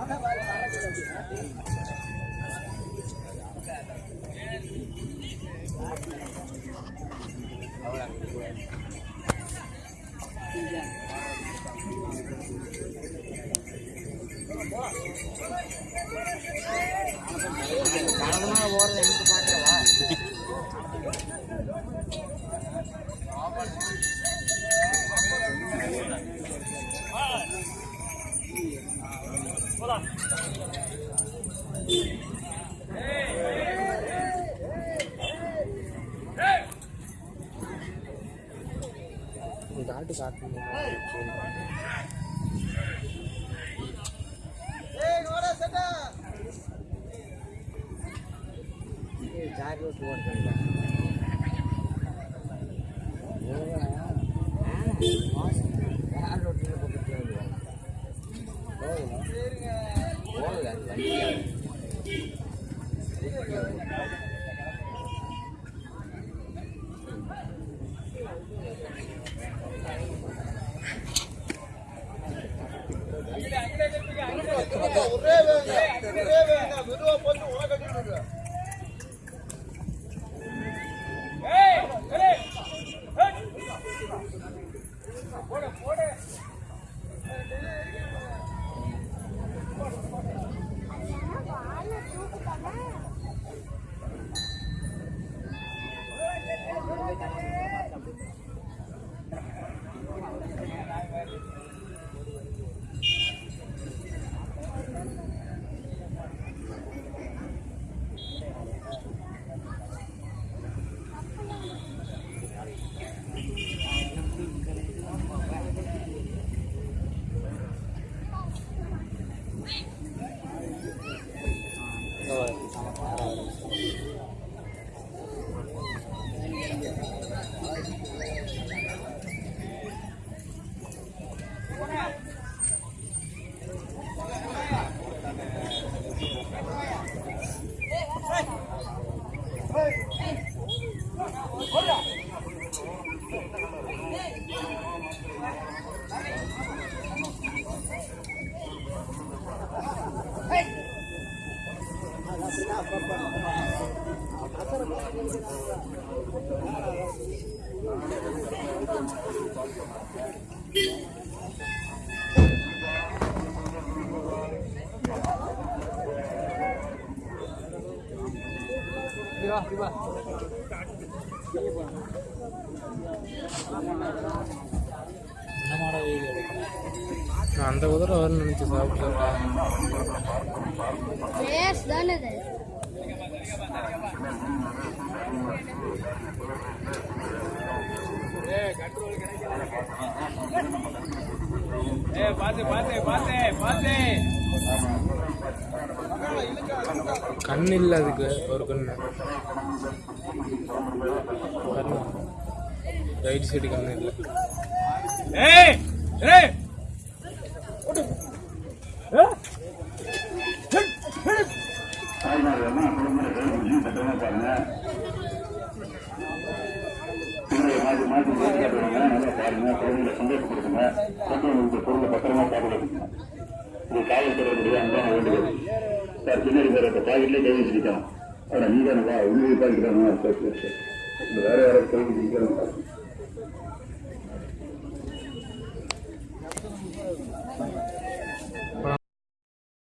இந்த चार रोज वर्क அந்த குதிரை வரும்னு நினைச்சு சாப்பிட்டேன். ரேஸ் தானே இது கண் இல்லை அதுக்கு ஒரு கண்ணு. கண்ணு ரைட் சைடு கண்ணு இல்லை கொஞ்சம் சத்தமாக பாருங்க பாருங்க குழந்தைங்களை சந்தோஷப்படுத்துங்க பொருளை பத்திரமா பாதுகாத்துங்க இது காவல்துறையினுடைய அன்பான வேண்டுகோள் சார் பின்னாடி வேற பாக்கெட்லேயே கை வச்சிருக்கோம் ஆனால் நீ தானே வா உண்மையை பாக்கிட்டாங்க சரி வேற யாராவது கை வச்சிருக்காங்க